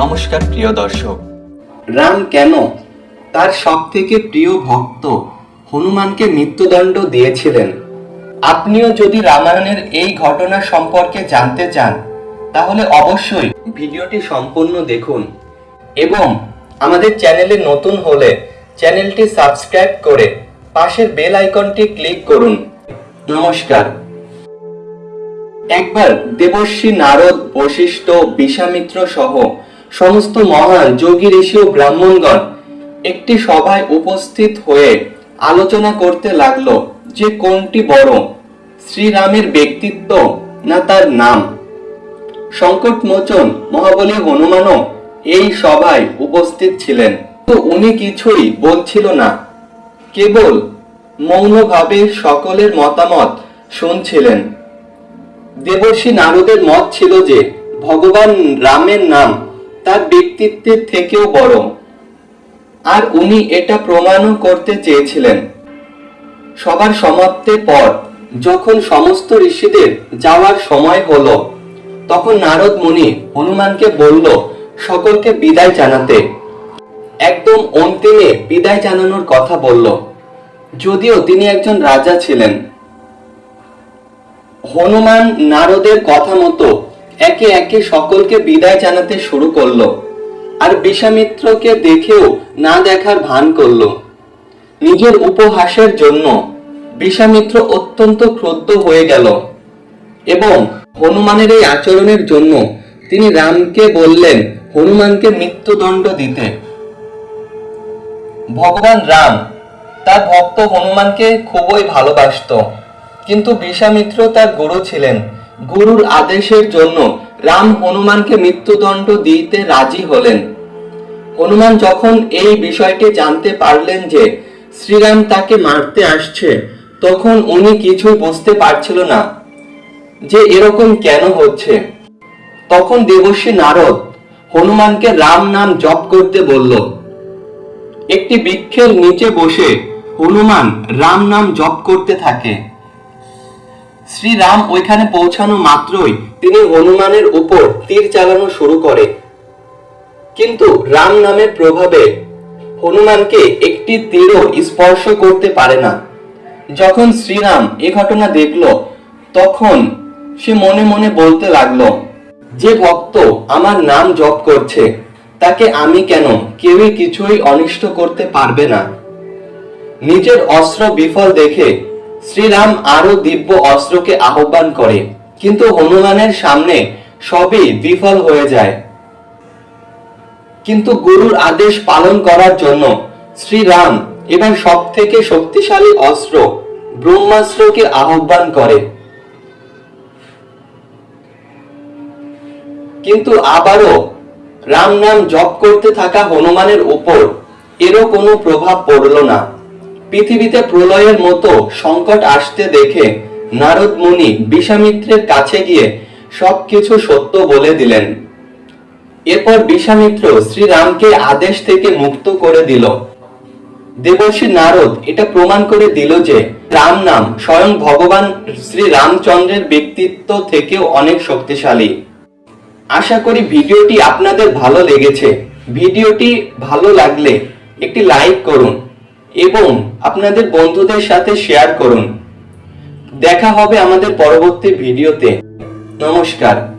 নমস্কার প্রিয় দর্শক। রাম কেন? তার সব থেকে প্রিয় ভক্ত হনুমানকে মৃত্যুদণ্ড দিয়েছিলেন। আপনিও যদি রামায়ণের এই ঘটনা সম্পর্কে জানতে চান তাহলে অবশ্যই ভিডিওটি সম্পূর্ণ দেখুন এবং আমাদের চ্যানেলে নতুন হলে চ্যানেলটি সাবস্ক্রাইব করে পাশের বেল আইকনটি ক্লিক করুন। নমস্কার। একবার দেবর্ষী নারদ বশিষ্ঠ বিশ্বামিত্র সহ সমস্ত মহান যোগী ঋষি ও ব্রাহ্মণগণ একটি সভায় উপস্থিত হয়ে আলোচনা করতে লাগল যে কোনটি বড়, শ্রীরামের ব্যক্তিত্ব না তার নাম। সংকট মোচন মহাবলী হনুমানও এই সভায় উপস্থিত ছিলেন। তো উনি কিছুই বলছিল না, কেবল মৌনভাবে সকলের মতামত শুনছিলেন। দেবর্ষী নারদের মত ছিল যে, ভগবান রামের নাম তার ব্যক্তিত্বের থেকেও বড় আর উনি এটা প্রমাণও করতে চেয়েছিলেন। সবার সমাপ্তির পর যখন সমস্ত ঋষিদের যাওয়ার সময় হলো, তখন নারদ মুনি হনুমানকে বলল, সকলকে বিদায় জানাতে। একদম অন্তিমে বিদায় জানানোর কথা বলল। যদিও তিনি একজন রাজা ছিলেন। হনুমান নারদের কথা মতো একে একে সকলকে বিদায় জানাতে শুরু করল, আর বিশ্বামিত্রকে দেখেও না দেখার ভান করল। নিজের উপহাসের জন্য বিশ্বামিত্র অত্যন্ত ক্রুদ্ধ হয়ে গেল, এবং হনুমানের এই আচরণের জন্য তিনি রামকে বললেন হনুমানকে মৃত্যুদণ্ড দিতে। ভগবান রাম তার ভক্ত হনুমানকে খুবই ভালোবাসতো, কিন্তু বিশ্বামিত্র তার গুরু ছিলেন। গুরুর আদেশের জন্য রাম হনুমানকে মৃত্যুদণ্ড দিতে রাজি হলেন। হনুমান যখন এই বিষয়টি জানতে পারলেন যে শ্রীরাম তাকে মারতে আসছে, তখন উনি কিছুই বুঝতে পারছিল না যে এরকম কেন হচ্ছে। তখন দেবশ্রী নারদ হনুমানকে রাম নাম জপ করতে বলল, একটি বৃক্ষের নিচে বসে হনুমান রাম নাম জপ করতে থাকে। শ্রীরাম ওইখানে পৌঁছানো মাত্রই তিনি হনুমানের উপর তীর চালানো শুরু করে। কিন্তু রাম নামের প্রভাবে হনুমানকে একটি তীরও স্পর্শ করতে পারে না। যখন শ্রীরাম এ ঘটনা দেখল, তখন সে মনে মনে বলতে লাগল, যে ভক্ত আমার নাম জপ করছে, তাকে আমি কেন কেউই কিছুই অনিষ্ট করতে পারবে না? নিজের অস্ত্র বিফল দেখে শ্রীরাম আরও দিব্য অস্ত্রকে আহ্বান করে, কিন্তু হনুমানের সামনে সবই বিফল হয়ে যায়। কিন্তু গুরুর আদেশ পালন করার জন্য শ্রীরাম এবার সব থেকে শক্তিশালী অস্ত্র ব্রহ্মাস্ত্রকে আহ্বান করে। কিন্তু আবারও রাম নাম জপ করতে থাকা হনুমানের উপর এরও কোনো প্রভাব পড়ল না। পৃথিবীতে প্রলয়ের মতো সংকট আসতে দেখে নারদ মুনি বিশ্বামিত্রের কাছে গিয়ে সবকিছু সত্য বলে দিলেন। এরপর বিশ্বামিত্র শ্রীরামকে আদেশ থেকে মুক্ত করে দিল। দেবর্ষী নারদ এটা প্রমাণ করে দিল যে রাম নাম স্বয়ং ভগবান শ্রী রামচন্দ্রের ব্যক্তিত্ব থেকেও অনেক শক্তিশালী। আশা করি ভিডিওটি আপনাদের ভালো লেগেছে। ভিডিওটি ভালো লাগলে একটি লাইক করুন। এবং আপনাদের বন্ধুদের সাথে শেয়ার করুন। দেখা হবে আমাদের পরবর্তী ভিডিওতে নমস্কার।